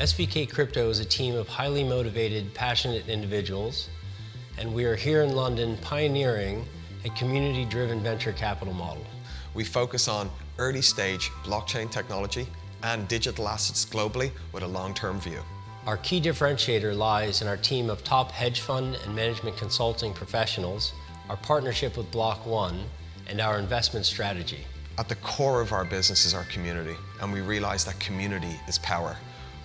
SVK Crypto is a team of highly motivated, passionate individuals, and we are here in London pioneering a community-driven venture capital model. We focus on early stage blockchain technology and digital assets globally with a long-term view. Our key differentiator lies in our team of top hedge fund and management consulting professionals, our partnership with Block One, and our investment strategy. At the core of our business is our community, and we realize that community is power.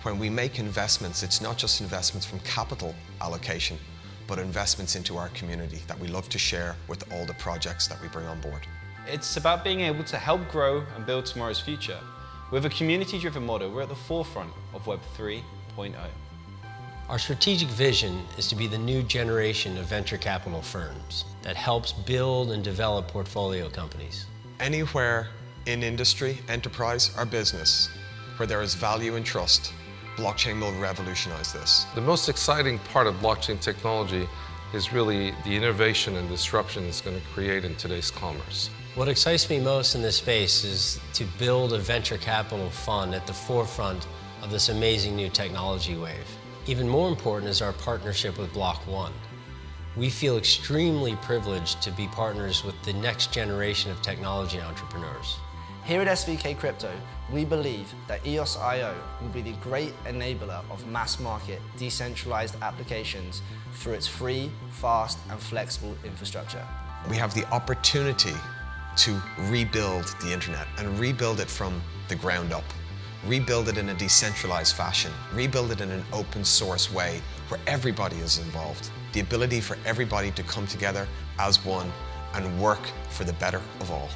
When we make investments, it's not just investments from capital allocation, but investments into our community that we love to share with all the projects that we bring on board. It's about being able to help grow and build tomorrow's future. With a community-driven model, we're at the forefront of Web 3.0. Our strategic vision is to be the new generation of venture capital firms that helps build and develop portfolio companies. Anywhere in industry, enterprise, or business where there is value and trust, blockchain will revolutionize this. The most exciting part of blockchain technology is really the innovation and disruption it's going to create in today's commerce. What excites me most in this space is to build a venture capital fund at the forefront of this amazing new technology wave. Even more important is our partnership with Block One. We feel extremely privileged to be partners with the next generation of technology entrepreneurs. Here at SVK Crypto, we believe that EOS.IO will be the great enabler of mass market decentralized applications through its free, fast, and flexible infrastructure. We have the opportunity to rebuild the internet and rebuild it from the ground up. Rebuild it in a decentralized fashion. Rebuild it in an open source way where everybody is involved. The ability for everybody to come together as one and work for the better of all.